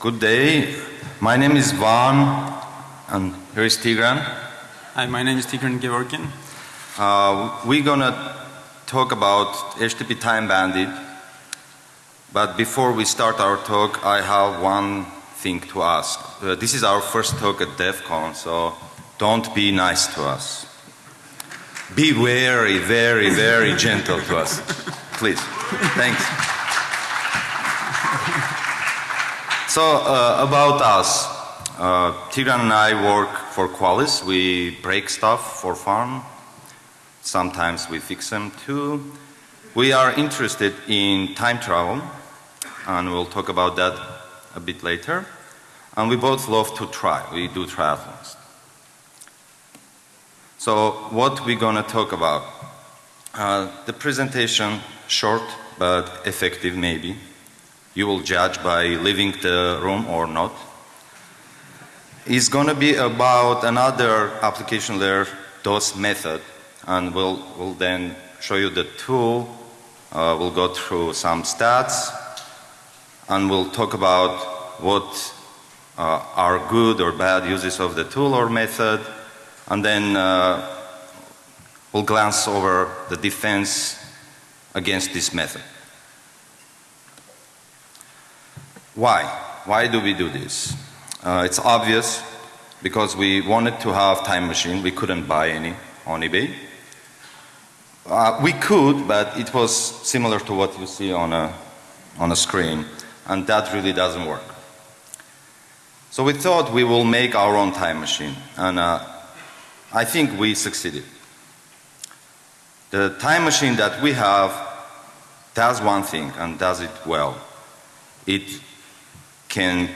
Good day. My name is Van and here is Tigran. Hi, my name is Tigran Georgian. Uh, we're gonna talk about HTTP Time Bandit. But before we start our talk, I have one thing to ask. Uh, this is our first talk at DEF CON, so don't be nice to us. Be very, very, very gentle to us. Please. Thanks. So uh, about us, uh, Tigran and I work for Qualys. We break stuff for fun. Sometimes we fix them too. We are interested in time travel and we'll talk about that a bit later. And we both love to try. We do triathlons. So what we're gonna talk about? Uh, the presentation short but effective maybe you will judge by leaving the room or not, It's going to be about another application layer DOS method and we'll, we'll then show you the tool, uh, we'll go through some stats and we'll talk about what uh, are good or bad uses of the tool or method and then uh, we'll glance over the defense against this method. Why? Why do we do this? Uh, it's obvious because we wanted to have time machine. We couldn't buy any on eBay. Uh, we could, but it was similar to what you see on a, on a screen and that really doesn't work. So we thought we will make our own time machine and uh, I think we succeeded. The time machine that we have does one thing and does it well. It can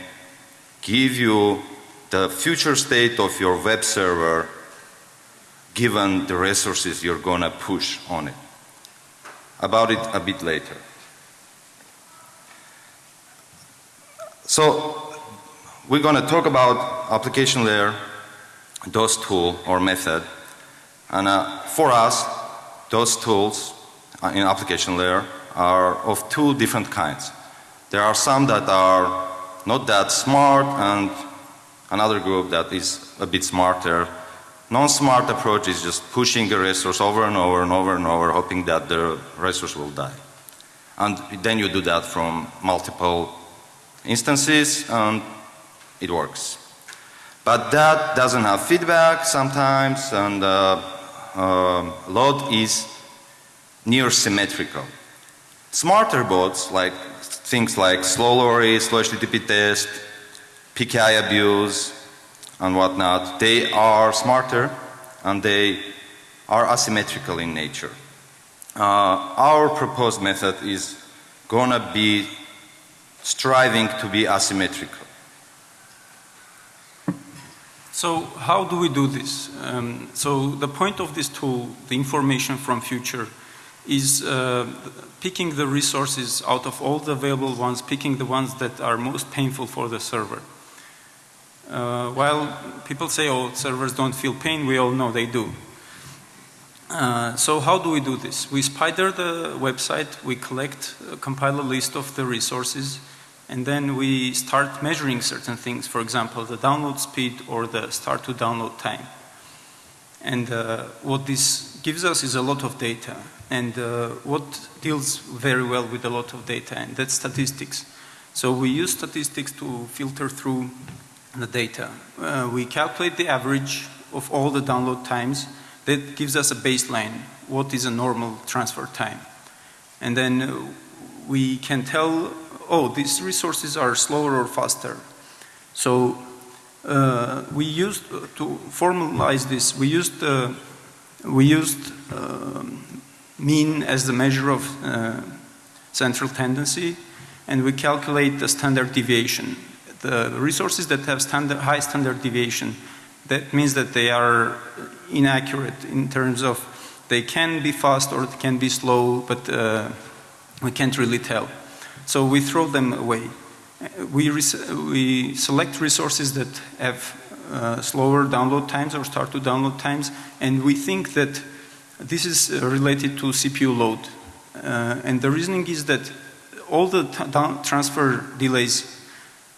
give you the future state of your web server given the resources you're gonna push on it. About it a bit later. So we're gonna talk about application layer, DOS tool or method and uh, for us those tools uh, in application layer are of two different kinds. There are some that are not that smart and another group that is a bit smarter. Non-smart approach is just pushing a resource over and over and over and over hoping that the resource will die. And then you do that from multiple instances and it works. But that doesn't have feedback sometimes and uh, uh, load is near symmetrical. Smarter bots like things like slow LORRY, slow HTTP test, PKI abuse and whatnot, they are smarter and they are asymmetrical in nature. Uh, our proposed method is gonna be striving to be asymmetrical. So how do we do this? Um, so the point of this tool, the information from future, is uh, picking the resources out of all the available ones, picking the ones that are most painful for the server. Uh, while people say, oh, servers don't feel pain, we all know they do. Uh, so how do we do this? We spider the website, we collect, uh, compile a list of the resources, and then we start measuring certain things, for example, the download speed or the start to download time. And uh, what this gives us is a lot of data and uh, what deals very well with a lot of data and that's statistics. So we use statistics to filter through the data. Uh, we calculate the average of all the download times that gives us a baseline what is a normal transfer time. And then uh, we can tell oh these resources are slower or faster. So uh, we used uh, to formalize this we used uh, we used um, mean as the measure of uh, central tendency and we calculate the standard deviation. The resources that have standard, high standard deviation that means that they are inaccurate in terms of they can be fast or they can be slow but uh, we can't really tell. So we throw them away. We, we select resources that have uh, slower download times or start to download times and we think that this is uh, related to CPU load. Uh, and the reasoning is that all the transfer delays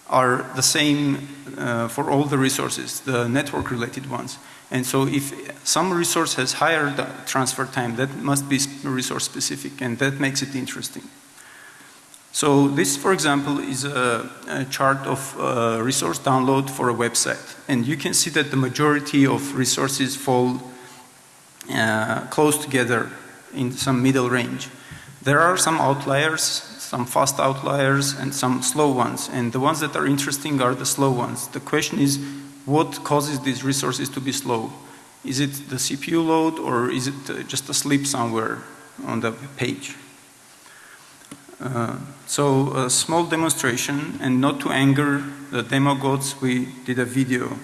are the same uh, for all the resources, the network related ones. And so if some resource has higher transfer time, that must be resource specific and that makes it interesting. So this, for example, is a, a chart of uh, resource download for a website. And you can see that the majority of resources fall uh, close together in some middle range. There are some outliers, some fast outliers and some slow ones. And the ones that are interesting are the slow ones. The question is, what causes these resources to be slow? Is it the CPU load or is it uh, just a sleep somewhere on the page? Uh, so a small demonstration and not to anger the demo gods, we did a video.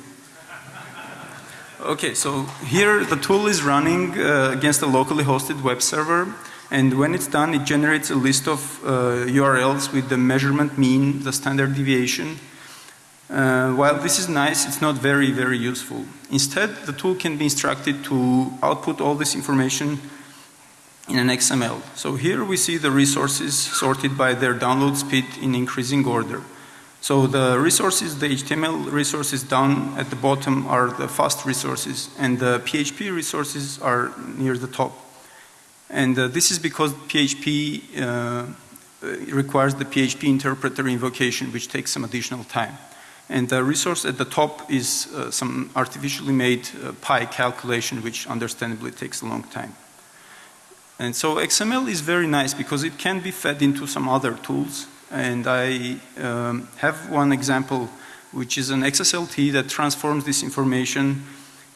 Okay, so here the tool is running uh, against a locally hosted web server and when it's done it generates a list of uh, URLs with the measurement mean, the standard deviation uh, while this is nice, it's not very, very useful. Instead, the tool can be instructed to output all this information in an XML. So here we see the resources sorted by their download speed in increasing order. So the resources, the HTML resources down at the bottom are the fast resources and the PHP resources are near the top. And uh, this is because PHP uh, requires the PHP interpreter invocation which takes some additional time. And the resource at the top is uh, some artificially made uh, pi calculation which understandably takes a long time. And so XML is very nice because it can be fed into some other tools and I um, have one example which is an XSLT that transforms this information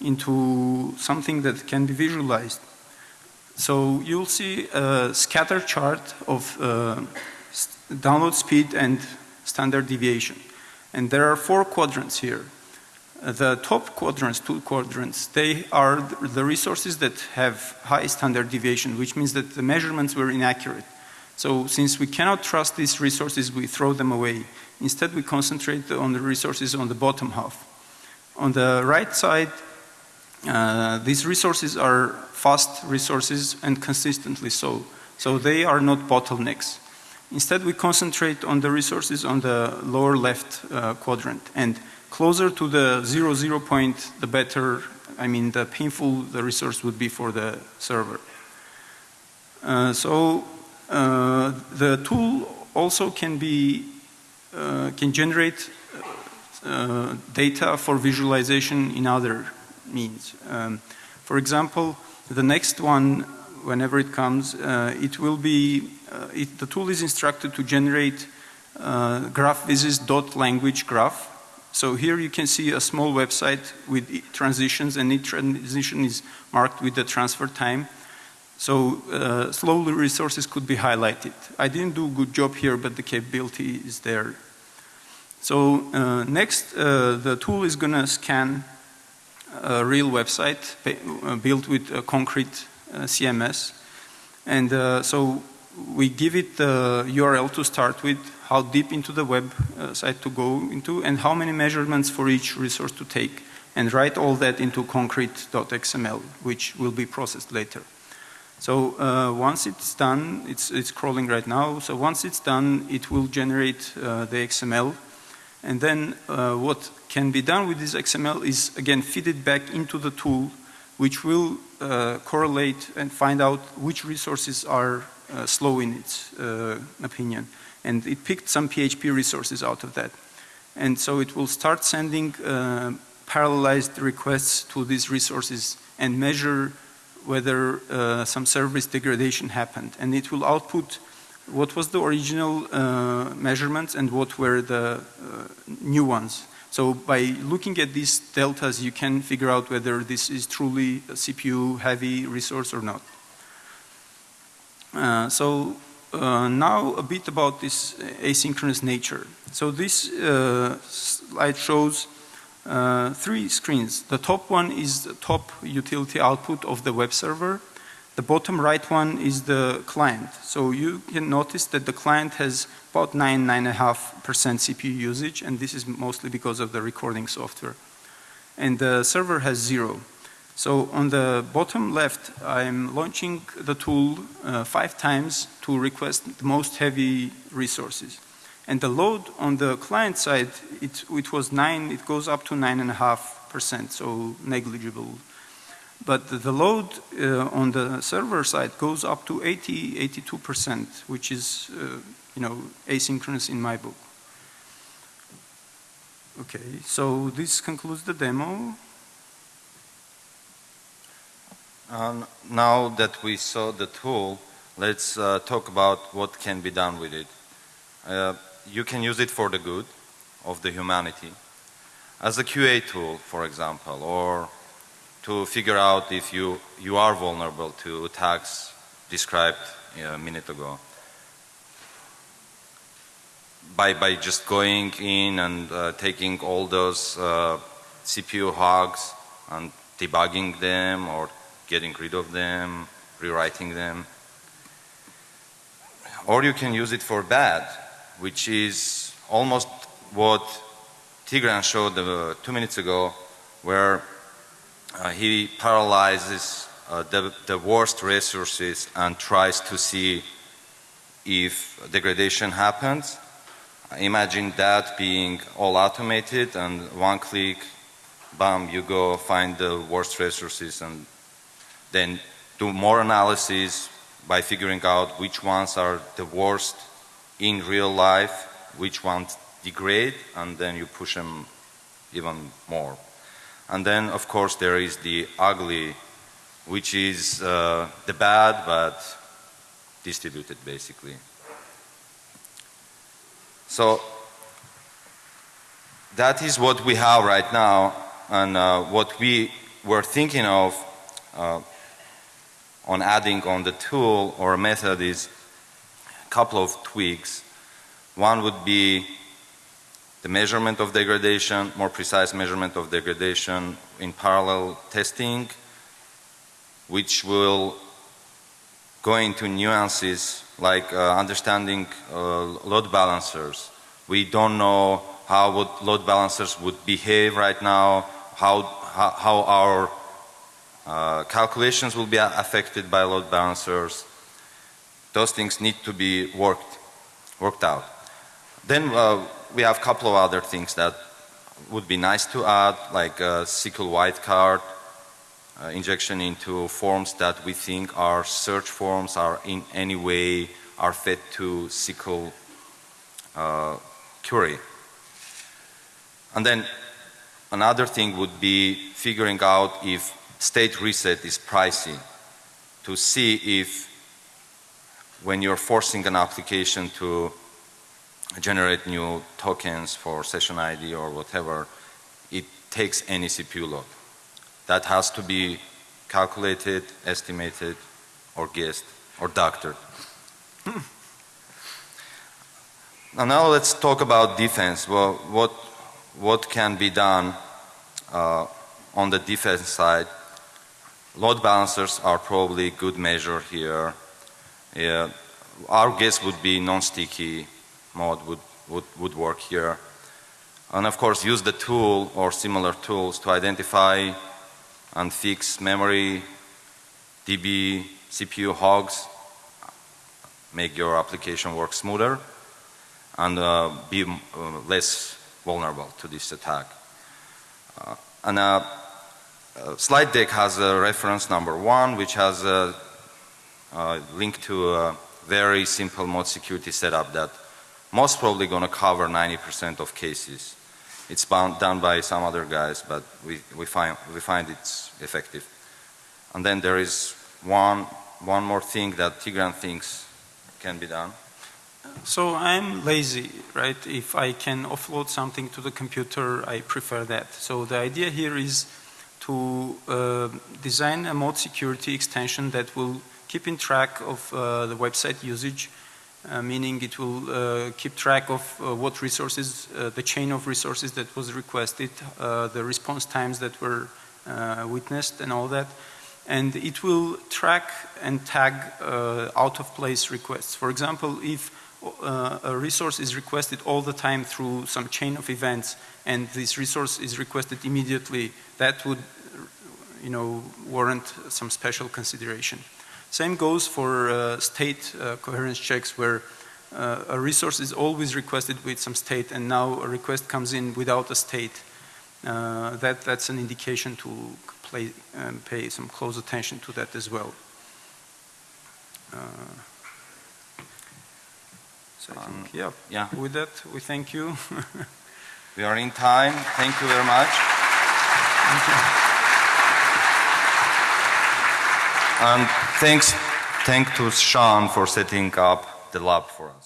into something that can be visualized. So you'll see a scatter chart of uh, download speed and standard deviation. And there are four quadrants here. The top quadrants, two quadrants, they are the resources that have high standard deviation, which means that the measurements were inaccurate. So since we cannot trust these resources, we throw them away. Instead, we concentrate on the resources on the bottom half. On the right side, uh, these resources are fast resources and consistently so. So they are not bottlenecks. Instead, we concentrate on the resources on the lower left uh, quadrant and closer to the zero zero point, the better, I mean, the painful the resource would be for the server. Uh, so uh, the tool also can be, uh, can generate uh, data for visualization in other means. Um, for example, the next one, whenever it comes, uh, it will be uh, it, the tool is instructed to generate uh, language graph. So here you can see a small website with transitions and each transition is marked with the transfer time. So uh, slowly resources could be highlighted. I didn't do a good job here but the capability is there. So uh, next uh, the tool is gonna scan a real website uh, built with a concrete uh, CMS and uh, so we give it the URL to start with, how deep into the web uh, site to go into, and how many measurements for each resource to take, and write all that into concrete.xml, which will be processed later. So uh, once it's done, it's, it's crawling right now, so once it's done, it will generate uh, the XML, and then uh, what can be done with this XML is again feed it back into the tool, which will uh, correlate and find out which resources are slow in its opinion. And it picked some PHP resources out of that. And so it will start sending uh, parallelized requests to these resources and measure whether uh, some service degradation happened. And it will output what was the original uh, measurements and what were the uh, new ones. So by looking at these deltas, you can figure out whether this is truly a CPU heavy resource or not. Uh, so uh, now a bit about this asynchronous nature. So this uh, slide shows uh, three screens. The top one is the top utility output of the web server. The bottom right one is the client. So you can notice that the client has about 9, 9.5% CPU usage and this is mostly because of the recording software. And the server has zero. So on the bottom left, I'm launching the tool uh, five times to request the most heavy resources. And the load on the client side, it, it was nine, it goes up to nine and a half percent, so negligible. But the load uh, on the server side goes up to 80, 82 percent, which is, uh, you know, asynchronous in my book. Okay, so this concludes the demo. Um, now that we saw the tool, let's uh, talk about what can be done with it. Uh, you can use it for the good of the humanity as a QA tool, for example, or to figure out if you, you are vulnerable to attacks described a minute ago. By, by just going in and uh, taking all those uh, CPU hogs and debugging them or getting rid of them, rewriting them. Or you can use it for bad, which is almost what Tigran showed uh, two minutes ago, where uh, he paralyzes uh, the, the worst resources and tries to see if degradation happens. Imagine that being all automated and one click, bam, you go find the worst resources and then do more analysis by figuring out which ones are the worst in real life, which ones degrade, and then you push them even more. And then, of course, there is the ugly, which is uh, the bad but distributed, basically. So that is what we have right now, and uh, what we were thinking of uh, on adding on the tool or method is a couple of tweaks. One would be the measurement of degradation, more precise measurement of degradation in parallel testing, which will go into nuances like uh, understanding uh, load balancers. We don't know how would load balancers would behave right now, how, how, how our uh, calculations will be affected by load balancers. Those things need to be worked, worked out. Then uh, we have a couple of other things that would be nice to add, like a SQL wildcard uh, injection into forms that we think are search forms, are in any way are fed to SQL uh, query. And then another thing would be figuring out if state reset is pricey to see if when you're forcing an application to generate new tokens for session ID or whatever, it takes any CPU load. That has to be calculated, estimated, or guessed, or doctored. Hmm. now let's talk about defense. Well, what, what can be done uh, on the defense side Load balancers are probably good measure here. Yeah, our guess would be non-sticky mode would, would, would work here. And of course use the tool or similar tools to identify and fix memory, DB, CPU hogs, make your application work smoother and uh, be uh, less vulnerable to this attack. Uh, and uh, slide deck has a reference number one, which has a, a link to a very simple mode security setup that most probably going to cover 90% of cases. It's bound, done by some other guys, but we, we, find, we find it's effective. And then there is one, one more thing that Tigran thinks can be done. So I'm lazy, right? If I can offload something to the computer, I prefer that. So the idea here is to uh, design a mode security extension that will keep in track of uh, the website usage, uh, meaning it will uh, keep track of uh, what resources, uh, the chain of resources that was requested, the response times that were witnessed and all that. And it will track and tag out of place requests. For example, if a resource is requested all the time through some chain of events and this resource is requested immediately, that would you know, warrant some special consideration. Same goes for uh, state uh, coherence checks where uh, a resource is always requested with some state and now a request comes in without a state, uh, that, that's an indication to play, um, pay some close attention to that as well. So I um, think, yeah, Yeah, with that, we thank you. we are in time. Thank you very much. Thank you. And thanks, thank to Sean for setting up the lab for us.